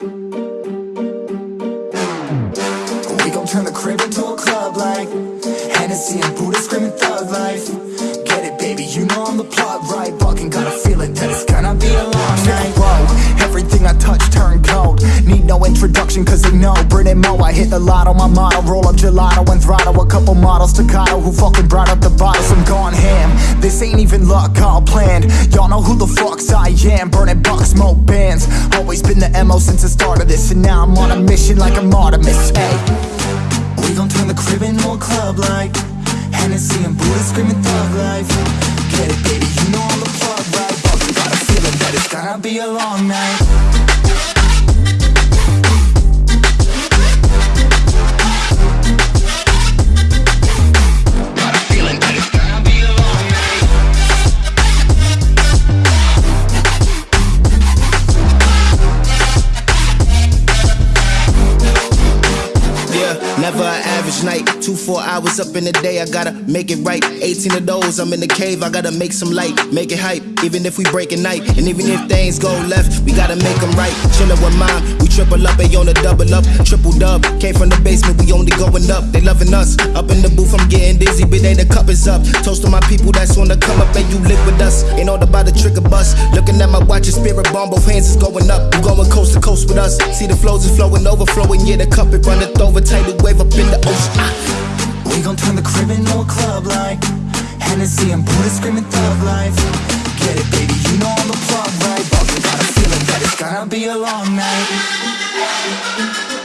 We gon' turn the crib into a club like Hennessy and Buddha screaming thug life. Get it baby, you know I'm the plot right? Fucking got a feeling that it's gonna be a long night. Whoa, everything I touch turn cold. Need no introduction cause they know. Brit and Mo, I hit the lotto, my motto. Roll up gelato and throttle. A couple models staccato who fucking brought up the bottles I'm gone this ain't even luck, all planned Y'all know who the fucks I am. Burning bucks, smoke bands. Always been the MO since the start of this And now I'm on a mission like I'm Artemis, hey we gon' turn the crib into a club like Hennessy and Buddha screaming thug life. Get it baby, you know I'm the plug right? We got a feeling that it's gonna be a long night never an average night. Two, four hours up in the day, I gotta make it right. 18 of those, I'm in the cave, I gotta make some light, make it hype. Even if we break at night, and even if things go left, we gotta make them right. Chillin' with mine, we triple up, they on the double up, triple dub. Came from the basement, we only going up, they loving us. Up in the booth, I'm getting dizzy, but they the cup is up. Toast to my people that's on the come up, and you live with us. Ain't all about the trigger bus. Looking at my watch, and spirit bomb, both hands is going up. You going coast to coast with us. See the flows is flowing, overflowing, yeah, the cup it runneth over. Tidal wave up in the ocean. Ah. We gon' turn the crib into a club like Hennessy and Buddha screaming thug life Get it baby, you know I'm the plug right But we got a feeling that it's gonna be a long night